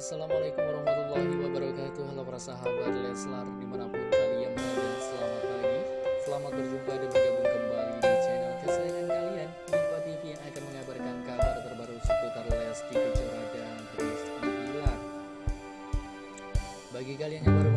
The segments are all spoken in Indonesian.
Assalamualaikum warahmatullahi wabarakatuh. Halo para sahabat Leslar di mana pun kalian berada Selamat pagi. Selamat berjumpa dan bergabung kembali di channel kesayangan kalian. Diva TV yang akan mengabarkan kabar terbaru seputar Lesti Kejora dan Rizky Bagi kalian yang baru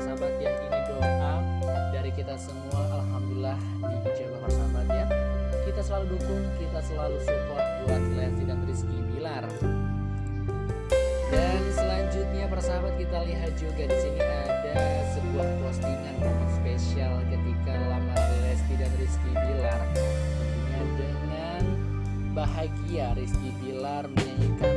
sahabat ya. Ini doa dari kita semua. Alhamdulillah diijabah persahabat ya. Kita selalu dukung kita selalu support buat Lesti dan Rizky Bilar. Dan selanjutnya persahabat kita lihat juga di sini ada sebuah postingan momen spesial ketika lamaran Lesti dan Rizky Bilar tentunya dengan bahagia Rizky Bilar menyanyikan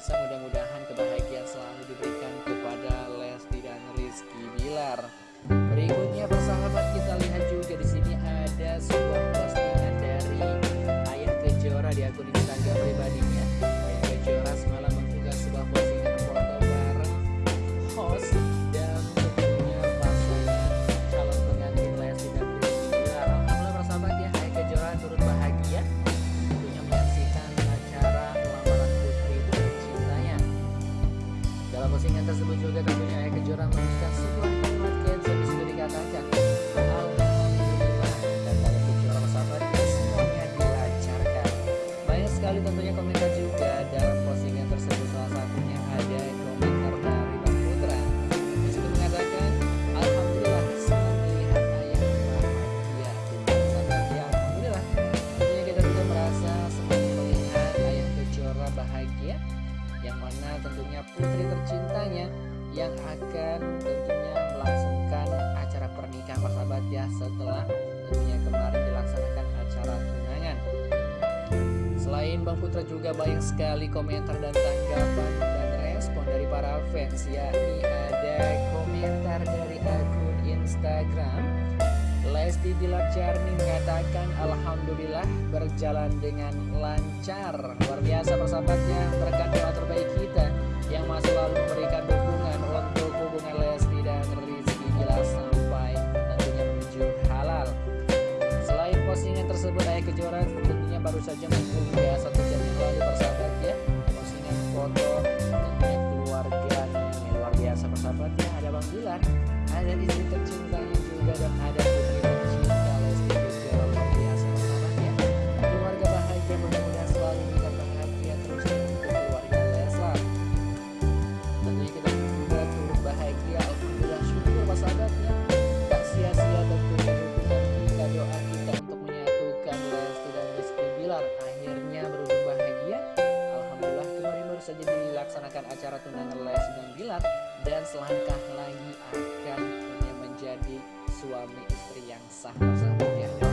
biasa mudah-mudahan kebahagiaan selalu diberikan kepada Lesti dan Rizky Bilar. Berikutnya persahabat kita lihat juga di sini ada sebuah postingan dari Ayah Kejora di akun Instagram pribadinya. Ayah Kejora semalam dalam postingan tersebut juga tentunya Ayah Kejora menuliskan sebuah kalimat caption di situ dikatakan Alhamdulillah kata Ayah Kejora persahabat ya semuanya dilancarkan. Banyak sekali tentunya komentar juga dalam postingan tersebut salah satunya ada komentar dari Bang Putra. Di situ mengatakan Alhamdulillah senang melihat ayah bahagia sahabat ya Alhamdulillah. Tentunya kita juga merasa senang melihat ayah Kejora bahagia yang mana tentunya putri tercintanya yang akan tentunya melangsungkan acara pernikahan persahabat ya setelah tentunya kemarin dilaksanakan acara tunangan. Selain Bang Putra juga banyak sekali komentar dan tanggapan dan respon dari para fans yakni ada komentar dari akun Instagram. Lesti Bilar Jarni mengatakan Alhamdulillah berjalan dengan lancar. Luar biasa persahabatnya berkat saja mengunggah satu jam yang lalu persahabat ya. Postingan foto tentunya keluarga nih luar biasa persahabat ya. Ada Bang Bilar, ada istri tercintanya juga dan ada acara tunangan Lesti dan Bilar Dan selangkah lagi akan menjadi suami istri yang sah persahabat ya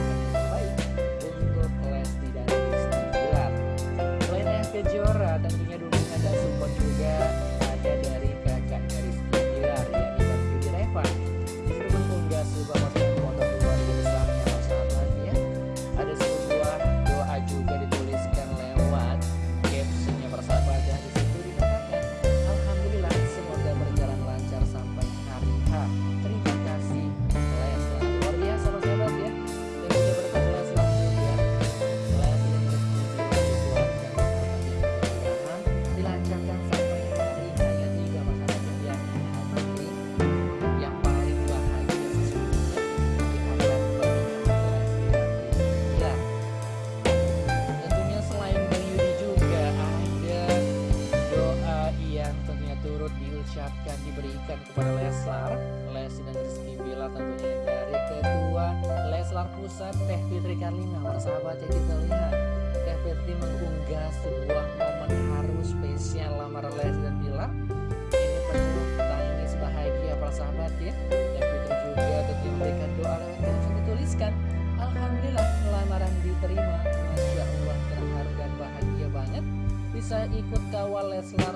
diberikan kepada Leslar Lesi dan Rizky bila tentunya dari kedua. Leslar Pusat Teh Fitri Karlina para sahabat ya kita lihat. Teh Fitri mengunggah sebuah momen harus spesial lamar Lesi dan bila ini penuh tangis bahagia para sahabat ya. Teh Fitri juga tentu memberikan doa lewat caption dituliskan. Alhamdulillah lamaran diterima. Masya Allah terharu dan bahagia banget. Bisa ikut kawal Leslar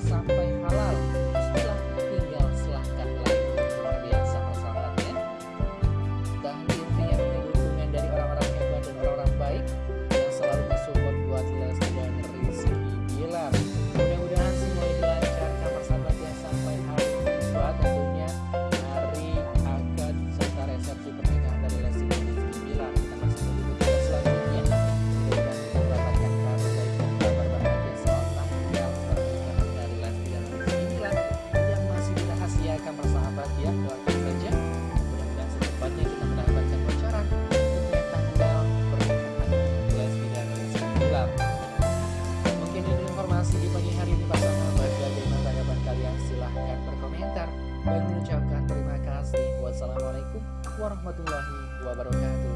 Wassalamualaikum warahmatullahi wabarakatuh